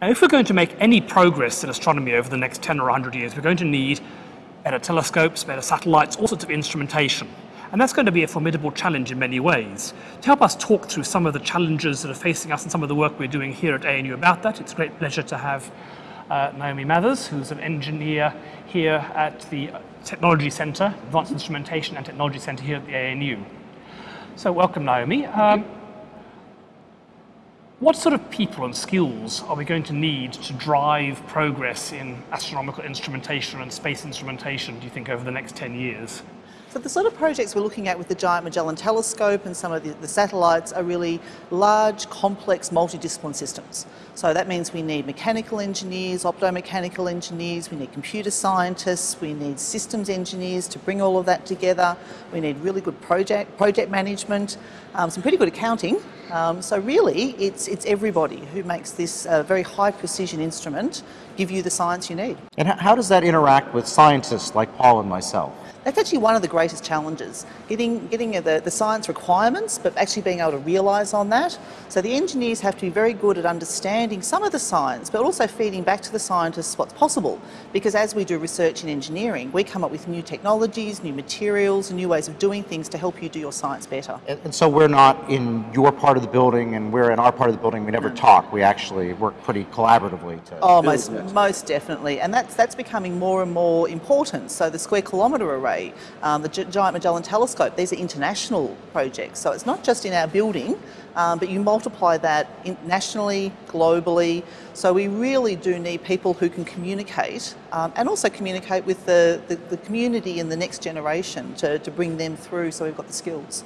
Now, if we're going to make any progress in astronomy over the next 10 or 100 years, we're going to need better telescopes, better satellites, all sorts of instrumentation. And that's going to be a formidable challenge in many ways. To help us talk through some of the challenges that are facing us and some of the work we're doing here at ANU about that, it's a great pleasure to have uh, Naomi Mathers, who's an engineer here at the Technology Centre, Advanced Instrumentation and Technology Centre here at the ANU. So welcome, Naomi. Um, what sort of people and skills are we going to need to drive progress in astronomical instrumentation and space instrumentation, do you think, over the next 10 years? So the sort of projects we're looking at with the Giant Magellan Telescope and some of the, the satellites are really large, complex, multidiscipline systems. So that means we need mechanical engineers, optomechanical engineers, we need computer scientists, we need systems engineers to bring all of that together, we need really good project, project management, um, some pretty good accounting. Um, so really, it's, it's everybody who makes this uh, very high precision instrument give you the science you need. And how does that interact with scientists like Paul and myself? That's actually one of the greatest challenges, getting, getting the, the science requirements, but actually being able to realise on that. So the engineers have to be very good at understanding some of the science, but also feeding back to the scientists what's possible. Because as we do research in engineering, we come up with new technologies, new materials, and new ways of doing things to help you do your science better. And, and so we're not in your part of the building and we're in our part of the building, we never talk. We actually work pretty collaboratively to Oh, most, most definitely. And that's, that's becoming more and more important. So the Square Kilometre Array um, the G Giant Magellan Telescope, these are international projects. So it's not just in our building, um, but you multiply that nationally, globally. So we really do need people who can communicate um, and also communicate with the, the, the, community and the next generation to, to bring them through so we've got the skills.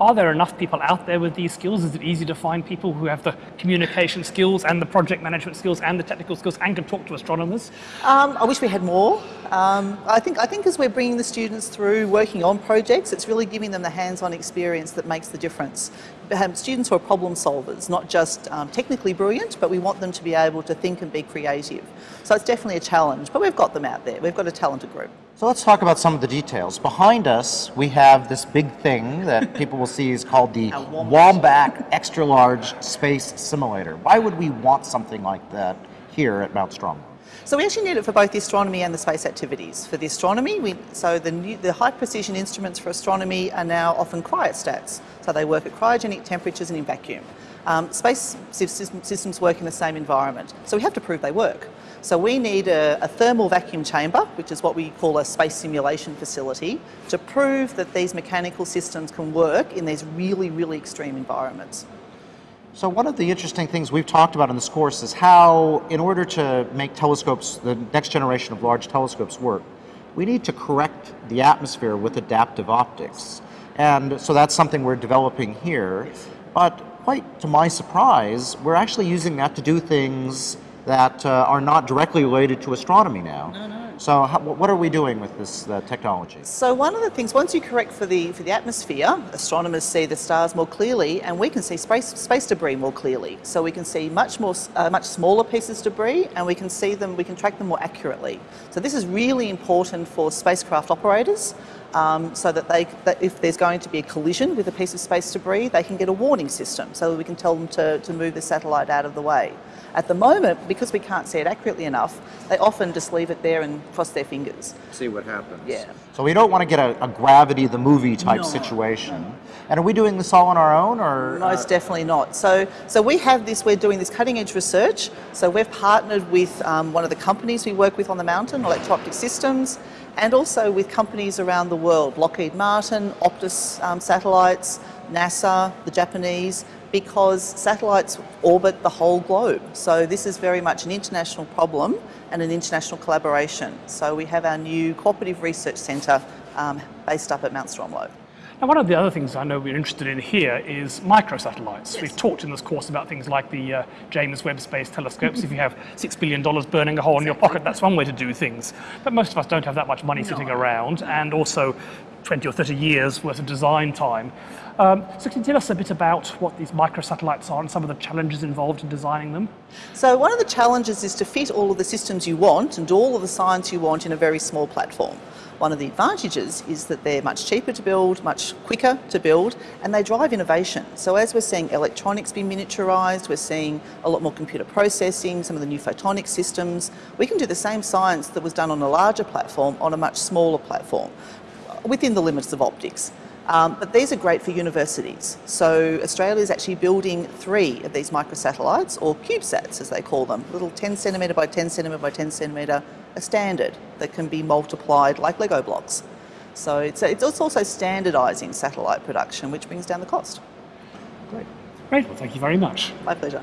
Are there enough people out there with these skills? Is it easy to find people who have the communication skills and the project management skills and the technical skills and can talk to astronomers? Um, I wish we had more. Um, I, think, I think as we're bringing the students through working on projects, it's really giving them the hands-on experience that makes the difference. Um, students who are problem solvers, not just um, technically brilliant, but we want them to be able to think and be creative. So it's definitely a challenge, but we've got them out there. We've got a talented group. So let's talk about some of the details. Behind us, we have this big thing that people will see is called the Wombat Extra Large Space Simulator. Why would we want something like that here at Mount Stromlo? So we actually need it for both the astronomy and the space activities. For the astronomy, we, so the, new, the high precision instruments for astronomy are now often cryostats. So they work at cryogenic temperatures and in vacuum. Um, space systems work in the same environment. So we have to prove they work. So we need a, a, thermal vacuum chamber, which is what we call a space simulation facility, to prove that these mechanical systems can work in these really, really extreme environments. So one of the interesting things we've talked about in this course is how, in order to make telescopes, the next generation of large telescopes work, we need to correct the atmosphere with adaptive optics. And so that's something we're developing here. But quite to my surprise, we're actually using that to do things that uh, are not directly related to astronomy now. No, no. So how, what are we doing with this uh, technology? So one of the things, once you correct for the, for the atmosphere, astronomers see the stars more clearly and we can see space, space debris more clearly. So we can see much more, uh, much smaller pieces of debris and we can see them, we can track them more accurately. So this is really important for spacecraft operators um, so that, they, that if there's going to be a collision with a piece of space debris, they can get a warning system so that we can tell them to, to move the satellite out of the way. At the moment, because we can't see it accurately enough, they often just leave it there and cross their fingers. See what happens. Yeah. So we don't want to get a, a gravity the movie type no, situation. No. And are we doing this all on our own or? Most uh... definitely not. So, so we have this, we're doing this cutting edge research. So we've partnered with um, one of the companies we work with on the mountain, Electro-Optic Systems, and also with companies around the world, Lockheed Martin, Optus um, Satellites, NASA, the Japanese, because satellites orbit the whole globe. So this is very much an international problem and an international collaboration. So we have our new cooperative research centre um, based up at Mount Stromlo. Now, one of the other things I know we're interested in here is microsatellites. Yes. We've talked in this course about things like the uh, James Webb Space Telescopes. if you have $6 billion burning a hole in your pocket, that's one way to do things. But most of us don't have that much money no. sitting around, and also 20 or 30 years worth of design time. Um, so can you tell us a bit about what these microsatellites are and some of the challenges involved in designing them? So one of the challenges is to fit all of the systems you want and all of the science you want in a very small platform. One of the advantages is that they're much cheaper to build, much quicker to build, and they drive innovation. So as we're seeing electronics be miniaturised, we're seeing a lot more computer processing, some of the new photonic systems, we can do the same science that was done on a larger platform on a much smaller platform within the limits of optics. Um, but these are great for universities. So Australia is actually building three of these microsatellites, or CubeSats as they call them, little 10 centimetre by 10 centimetre by 10 centimetre, a standard that can be multiplied like Lego blocks. So it's, it's also standardising satellite production, which brings down the cost. Great. Great, well thank you very much. My pleasure.